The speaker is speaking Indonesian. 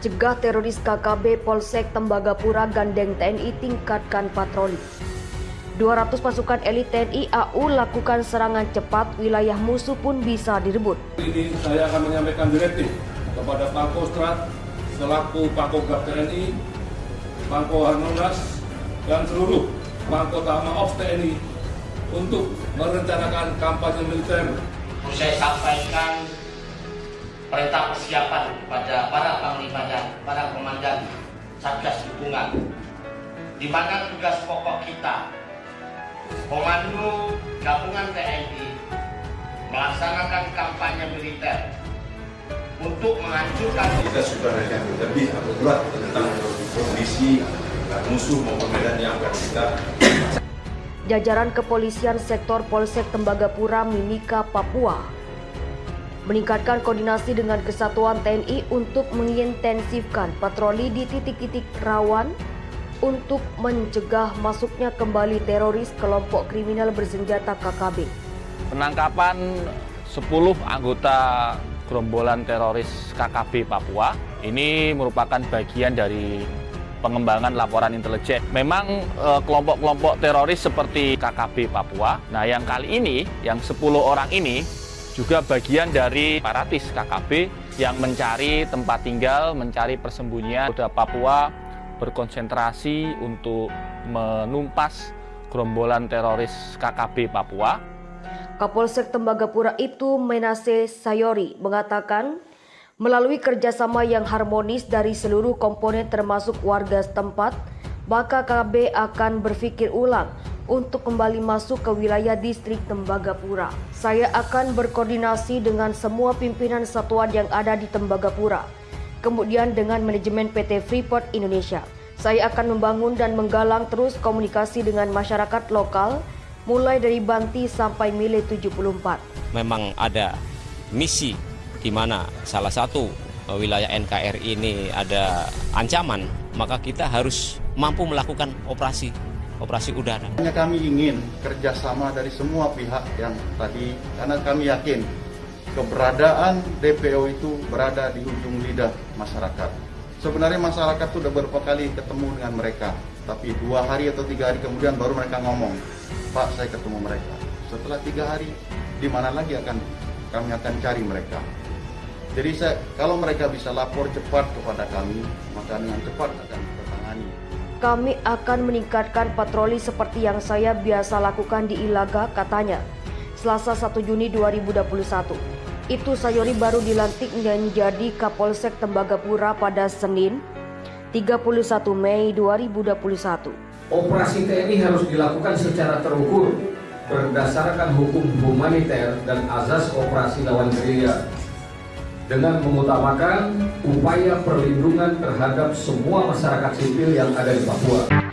Cegah teroris KKB Polsek Tembagapura Gandeng TNI tingkatkan patroli. 200 pasukan elit TNI AU lakukan serangan cepat, wilayah musuh pun bisa direbut. Ini saya akan menyampaikan direktif kepada Pangkostrat selaku Pangkogap TNI, Pangko Harnonas, dan seluruh Pangko Tama of TNI untuk merencanakan kampanye militer. Saya sampaikan perintah persiapan kepada para panglima dan para komandan Satgas Dukungan di mana tugas pokok kita Komando Gabungan TNI melaksanakan kampanye militer untuk menghancurkan kita sudah yang lebih akurat tentang kondisi musuh maupun medan yang akan kita Jajaran Kepolisian Sektor Polsek Tembagapura Mimika Papua meningkatkan koordinasi dengan kesatuan TNI untuk mengintensifkan patroli di titik-titik rawan untuk mencegah masuknya kembali teroris kelompok kriminal bersenjata KKB. Penangkapan 10 anggota gerombolan teroris KKB Papua ini merupakan bagian dari pengembangan laporan intelijen. Memang eh, kelompok-kelompok teroris seperti KKB Papua, nah yang kali ini, yang 10 orang ini juga bagian dari paratis KKB yang mencari tempat tinggal, mencari persembunyian. Polda Papua berkonsentrasi untuk menumpas gerombolan teroris KKB Papua. Kapolsek Tembagapura itu Menase Sayori mengatakan melalui kerjasama yang harmonis dari seluruh komponen termasuk warga setempat, maka KB akan berpikir ulang untuk kembali masuk ke wilayah distrik Tembagapura. Saya akan berkoordinasi dengan semua pimpinan satuan yang ada di Tembagapura, kemudian dengan manajemen PT Freeport Indonesia. Saya akan membangun dan menggalang terus komunikasi dengan masyarakat lokal, mulai dari Banti sampai Mile 74. Memang ada misi di mana salah satu wilayah NKRI ini ada ancaman, maka kita harus mampu melakukan operasi operasi udara. Hanya kami ingin kerjasama dari semua pihak yang tadi, karena kami yakin keberadaan DPO itu berada di ujung lidah masyarakat. Sebenarnya masyarakat sudah beberapa kali ketemu dengan mereka, tapi dua hari atau tiga hari kemudian baru mereka ngomong, Pak saya ketemu mereka. Setelah tiga hari, di mana lagi akan kami akan cari mereka. Jadi saya, kalau mereka bisa lapor cepat kepada kami, maka dengan cepat akan kita tangani kami akan meningkatkan patroli seperti yang saya biasa lakukan di Ilaga, katanya. Selasa 1 Juni 2021. Itu Sayori baru dilantik menjadi Kapolsek Tembagapura pada Senin 31 Mei 2021. Operasi TNI harus dilakukan secara terukur berdasarkan hukum humaniter dan azas operasi lawan gerilya dengan mengutamakan upaya perlindungan terhadap semua masyarakat sipil yang ada di Papua.